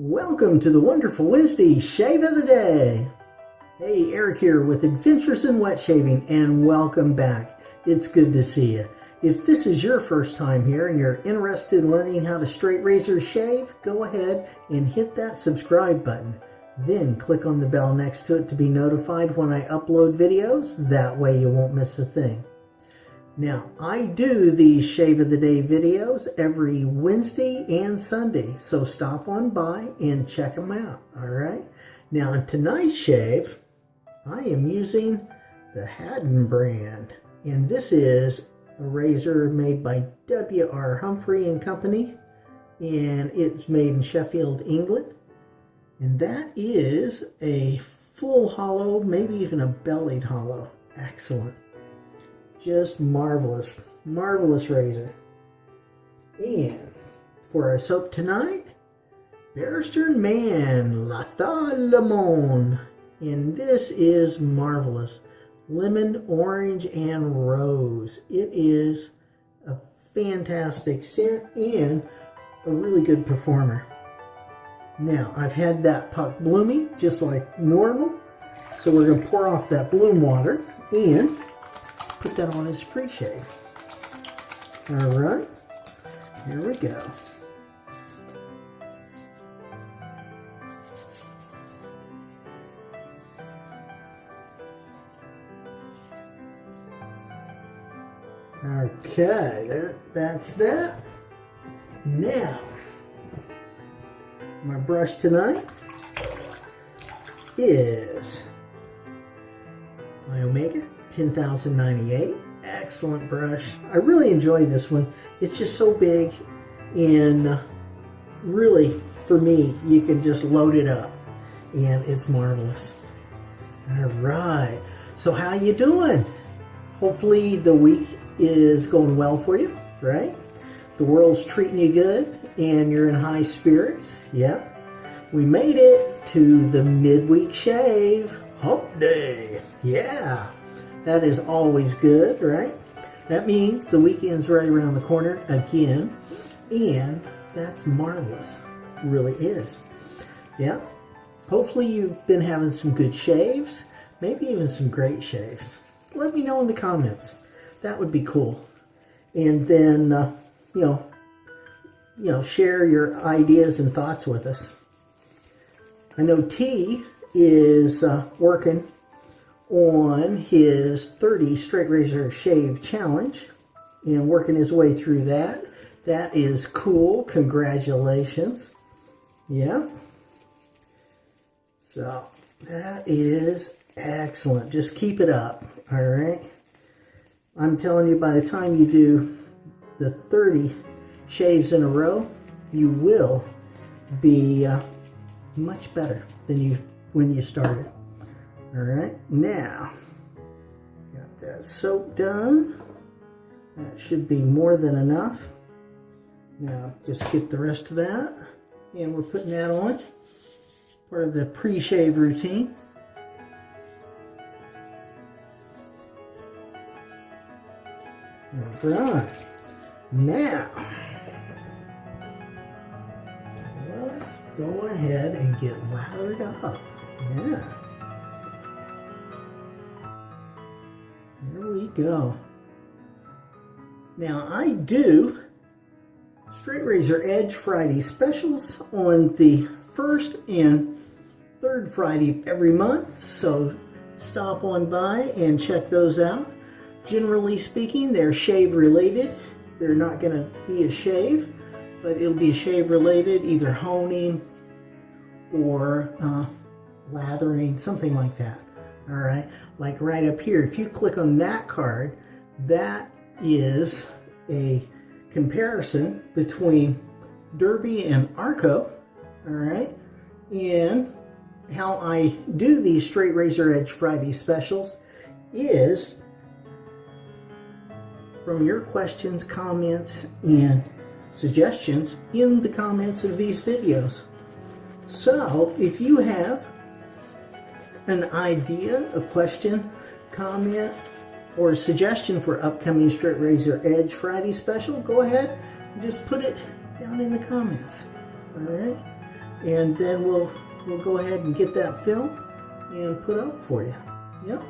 Welcome to the Wonderful Wednesday Shave of the Day. Hey, Eric here with Adventures in Wet Shaving and welcome back. It's good to see you. If this is your first time here and you're interested in learning how to straight razor shave, go ahead and hit that subscribe button. Then click on the bell next to it to be notified when I upload videos. That way you won't miss a thing. Now, I do these Shave of the Day videos every Wednesday and Sunday, so stop on by and check them out, all right? Now, in tonight's shave, I am using the Haddon brand, and this is a razor made by W.R. Humphrey and Company, and it's made in Sheffield, England. And that is a full hollow, maybe even a bellied hollow. Excellent. Just marvelous, marvelous razor. And for our soap tonight, Barrister Mann La Lemon. And this is marvelous. Lemon, orange, and rose. It is a fantastic scent and a really good performer. Now, I've had that puck blooming just like normal. So we're going to pour off that bloom water and put that on his pre-shave. All right, here we go. Okay, that's that. Now, my brush tonight is my Omega 10098. Excellent brush. I really enjoy this one. It's just so big and really, for me, you can just load it up and it's marvelous. All right. So how you doing? Hopefully the week is going well for you, right? The world's treating you good and you're in high spirits. Yep. We made it to the midweek shave. Hump day. Yeah. That is always good, right? That means the weekend's right around the corner again. And that's marvelous. Really is. Yeah. Hopefully you've been having some good shaves. Maybe even some great shaves. Let me know in the comments. That would be cool. And then, uh, you know, you know, share your ideas and thoughts with us. I know T is uh, working on his 30 straight razor shave challenge and working his way through that. That is cool. Congratulations. Yeah. So that is excellent. Just keep it up. All right. I'm telling you, by the time you do the 30 shaves in a row, you will be uh, much better than you when you started. All right, now, got that soap done. That should be more than enough. Now, just get the rest of that. And we're putting that on. Part of the pre-shave routine. All right. Now, let's go ahead and get lathered up. Yeah. Go. Now I do straight razor edge Friday specials on the first and third Friday of every month. So stop on by and check those out. Generally speaking, they're shave related. They're not going to be a shave, but it'll be shave related, either honing or uh, lathering, something like that. All right, like right up here, if you click on that card, that is a comparison between Derby and Arko, all right, and how I do these straight razor edge Friday specials is from your questions, comments, and suggestions in the comments of these videos. So if you have an idea, a question, comment, or suggestion for upcoming Straight Razor Edge Friday special, go ahead and just put it down in the comments. All right? and then we'll we'll go ahead and get that film and put up for you. Yep.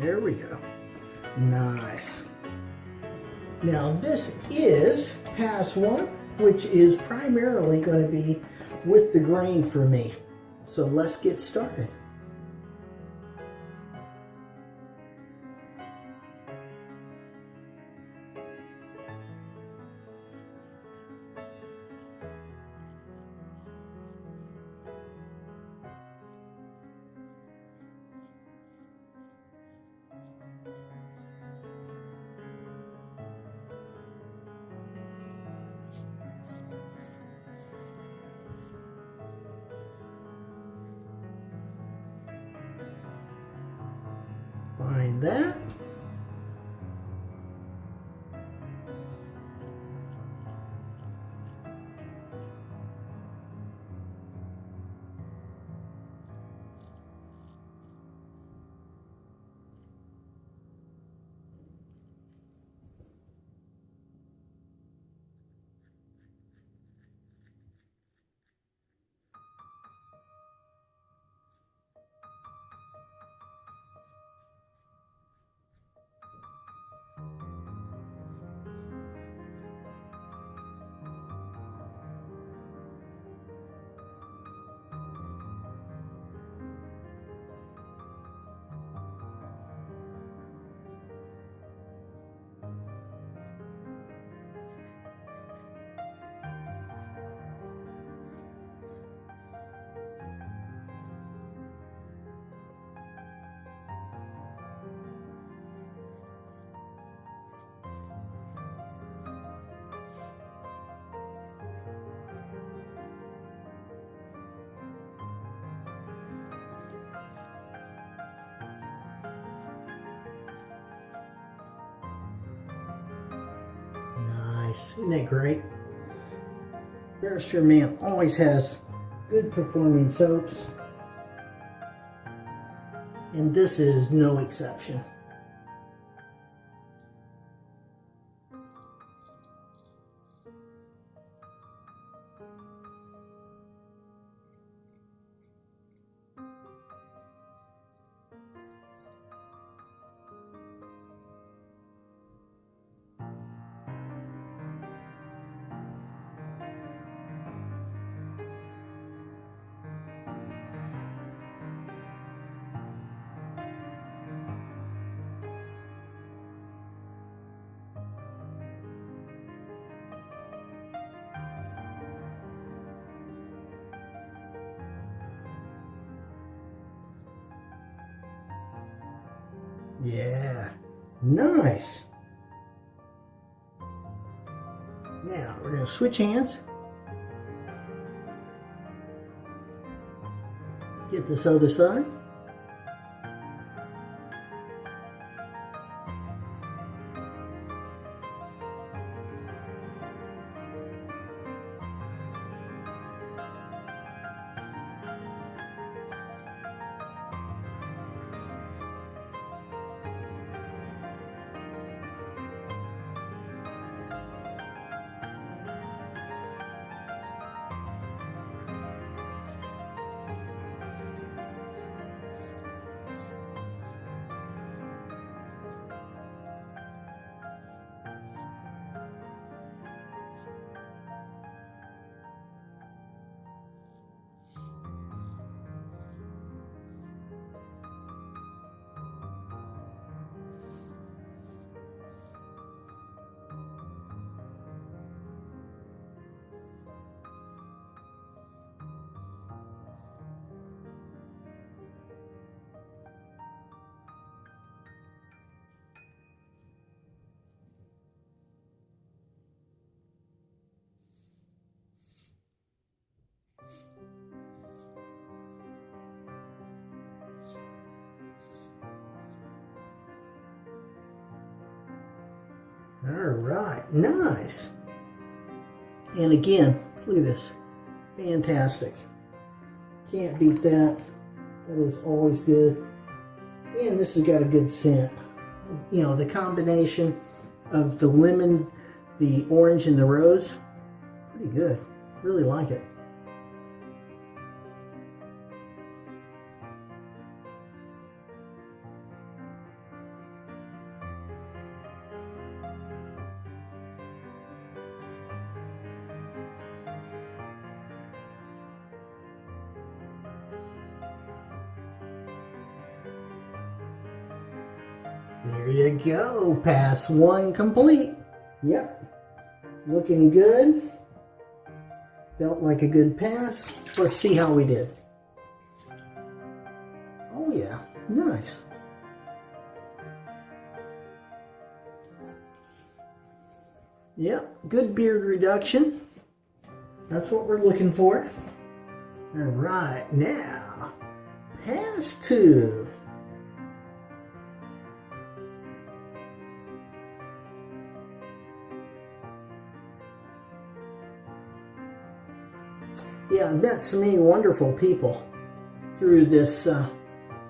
There we go. Nice. Now this is pass one, which is primarily going to be with the grain for me. So let's get started. Find Isn't that great? Barrister Mann always has good performing soaps. And this is no exception. Yeah, nice. Now we're going to switch hands. Get this other side. All right, nice. And again, look at this. Fantastic. Can't beat that. That is always good. And this has got a good scent. You know, the combination of the lemon, the orange, and the rose, pretty good. Really like it. There you go. Pass one complete. Yep. Looking good. Felt like a good pass. Let's see how we did. Oh yeah, nice. Yep, good beard reduction. That's what we're looking for. All right, now, pass two. Yeah, I've met so many wonderful people through this uh,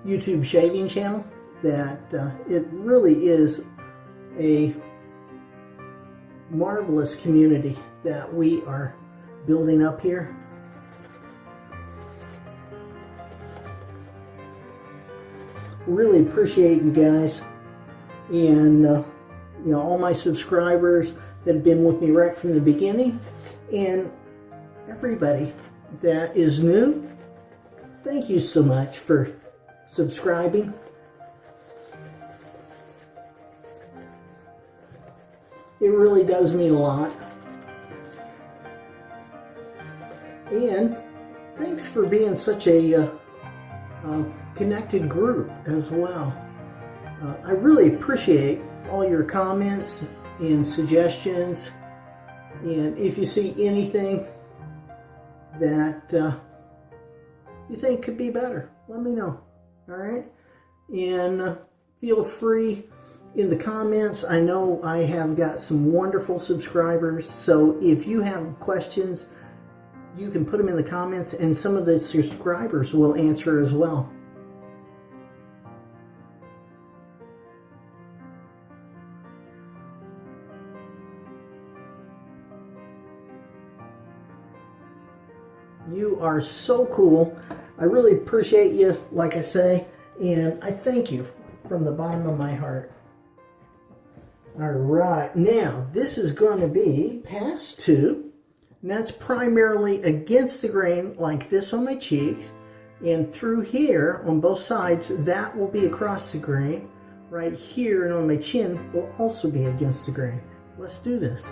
YouTube shaving channel that uh, it really is a marvelous community that we are building up here. Really appreciate you guys and uh, you know all my subscribers that have been with me right from the beginning and everybody that is new, thank you so much for subscribing. It really does mean a lot. And thanks for being such a uh, uh, connected group as well. Uh, I really appreciate all your comments and suggestions. And if you see anything that uh, you think could be better, let me know. All right? And uh, feel free in the comments. I know I have got some wonderful subscribers, so if you have questions, you can put them in the comments and some of the subscribers will answer as well. Are so cool. I really appreciate you, like I say, and I thank you from the bottom of my heart. All right, now this is going to be pass two, and that's primarily against the grain like this on my cheeks, and through here on both sides, that will be across the grain. Right here and on my chin will also be against the grain. Let's do this.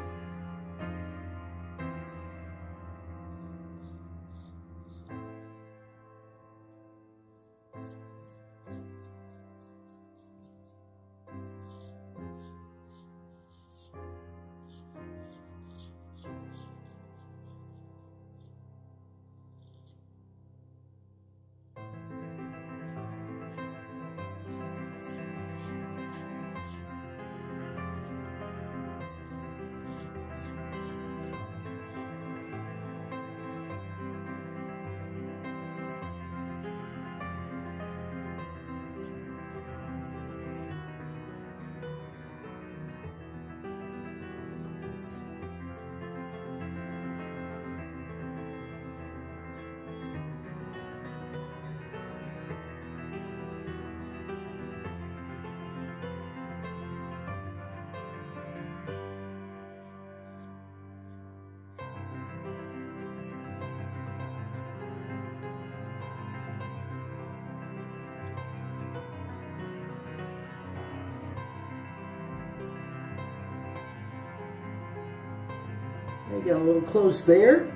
I got a little close there.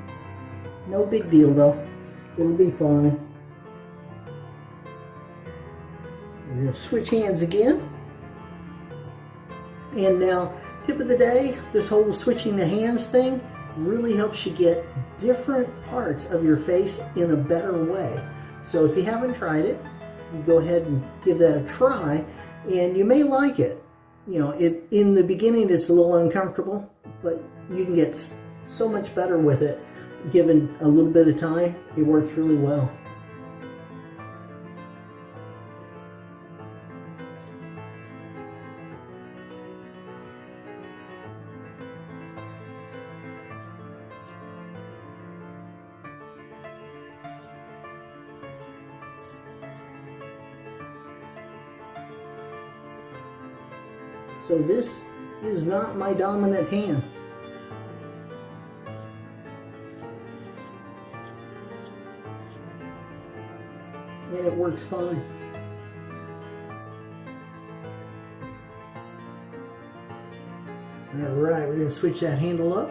No big deal though. It'll be fine. We're going to switch hands again. And now, tip of the day, this whole switching the hands thing really helps you get different parts of your face in a better way. So if you haven't tried it, go ahead and give that a try and you may like it. You know, it in the beginning it's a little uncomfortable, but you can get so much better with it. Given a little bit of time, it works really well. So this is not my dominant hand. Works fine. All right, we're gonna switch that handle up.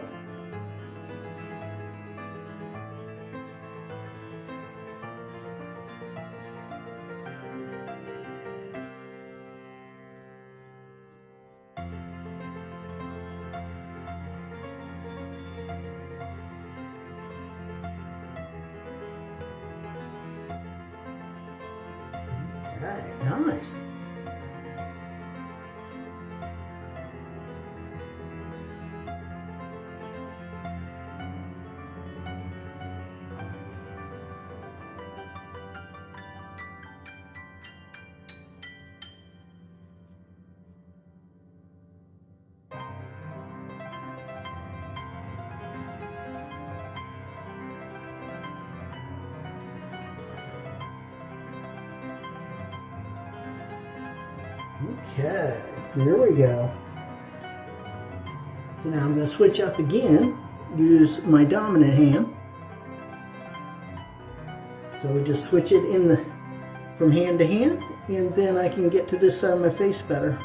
Nice. There we go. So now I'm going to switch up again, use my dominant hand. So we just switch it in the from hand to hand, and then I can get to this side of my face better.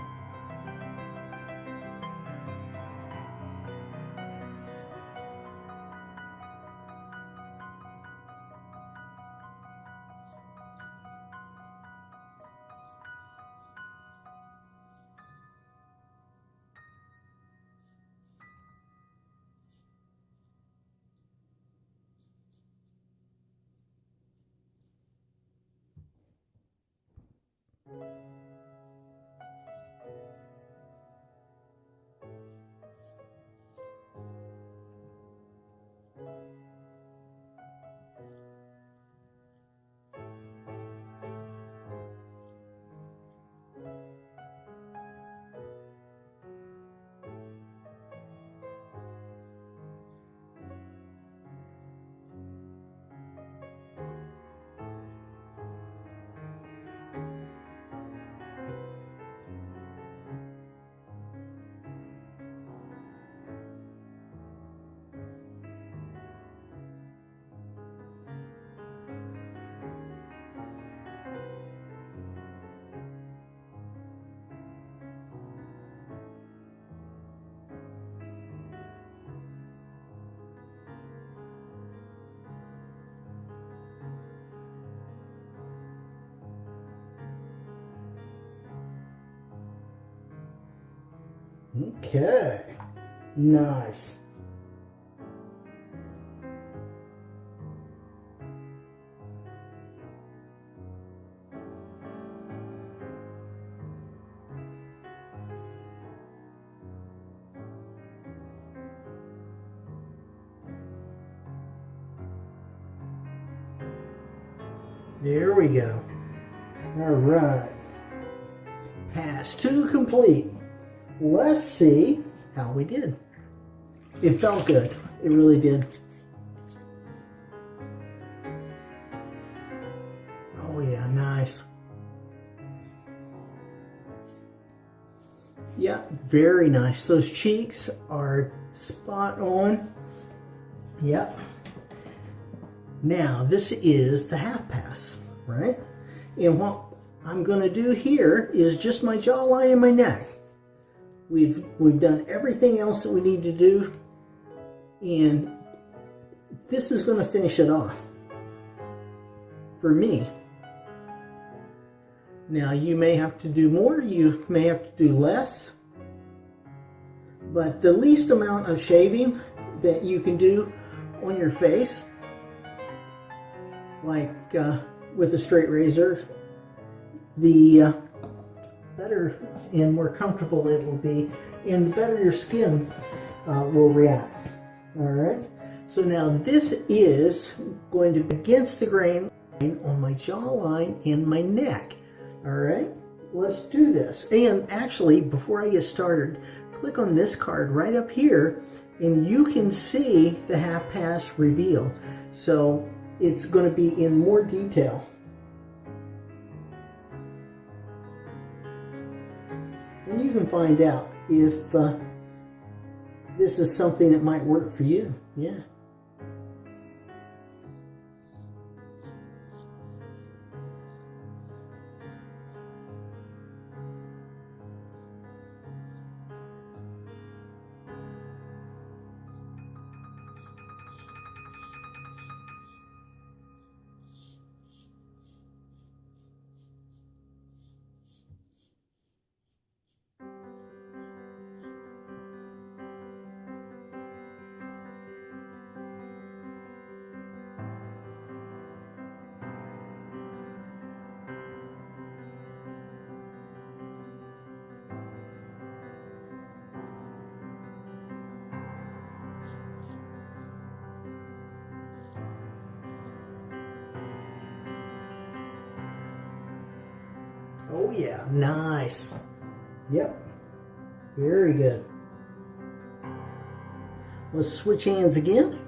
Okay, nice. Did. It felt good. It really did. Oh yeah, nice. Yeah, very nice. Those cheeks are spot on. Yep. Now, this is the half pass, right? And what I'm going to do here is just my jawline and my neck. We've, we've done everything else that we need to do, and this is going to finish it off for me. Now, you may have to do more, you may have to do less, but the least amount of shaving that you can do on your face, like uh, with a straight razor, the uh, better and more comfortable it will be, and the better your skin uh, will react. All right. So now this is going to be against the grain on my jawline and my neck. All right. Let's do this. And actually, before I get started, click on this card right up here and you can see the half pass reveal. So it's going to be in more detail. And find out if uh, this is something that might work for you. Yeah. Oh yeah, nice. Yep, very good. Let's switch hands again.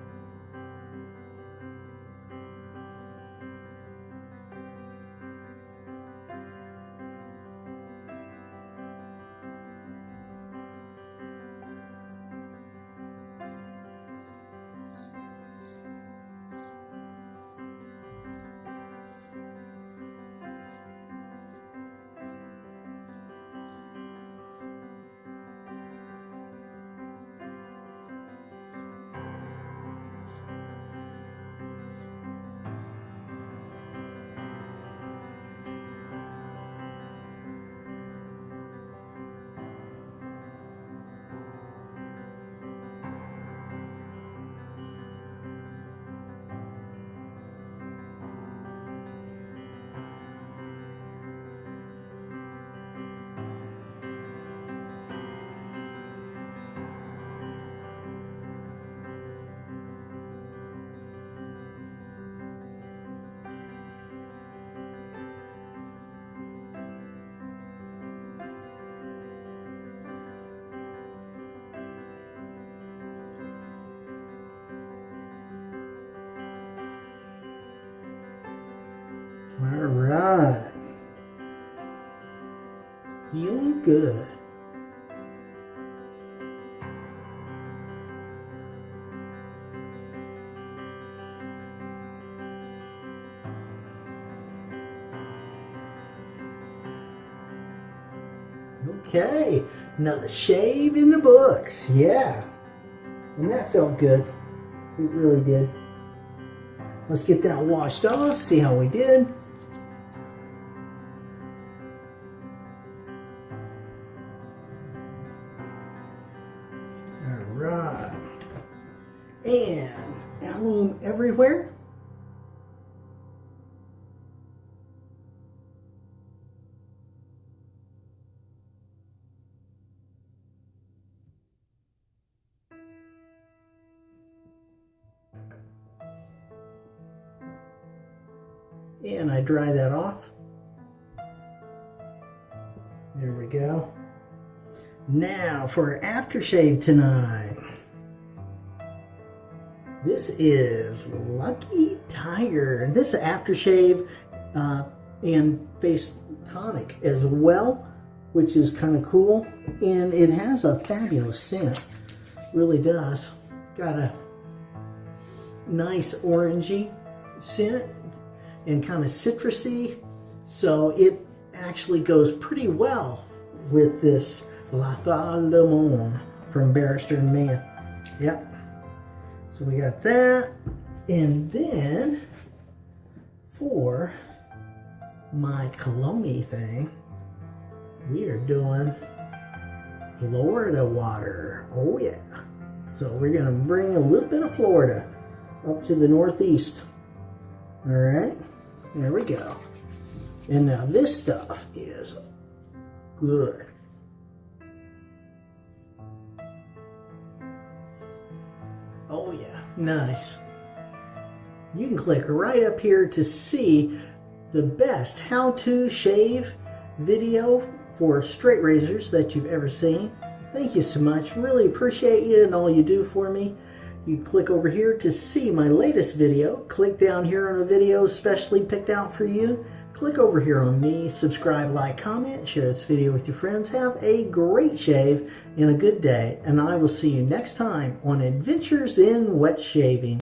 Good. Okay, another shave in the books. Yeah. And that felt good. It really did. Let's get that washed off, see how we did. Dry that off. There we go. Now for aftershave tonight. This is Lucky Tiger. and This aftershave uh, and face tonic as well, which is kind of cool. And it has a fabulous scent. Really does. Got a nice orangey scent and kind of citrusy. So it actually goes pretty well with this La Le Monde from Barrister Mann. Yep. So we got that. And then for my cologne thing, we are doing Florida water. Oh yeah. So we're gonna bring a little bit of Florida up to the northeast. All right. There we go. And now this stuff is good. Oh yeah, nice. You can click right up here to see the best how-to shave video for straight razors that you've ever seen. Thank you so much. Really appreciate you and all you do for me. You click over here to see my latest video. Click down here on a video specially picked out for you. click over here on me, subscribe, like, comment, share this video with your friends. Have a great shave and a good day, and I will see you next time on Adventures in Wet Shaving.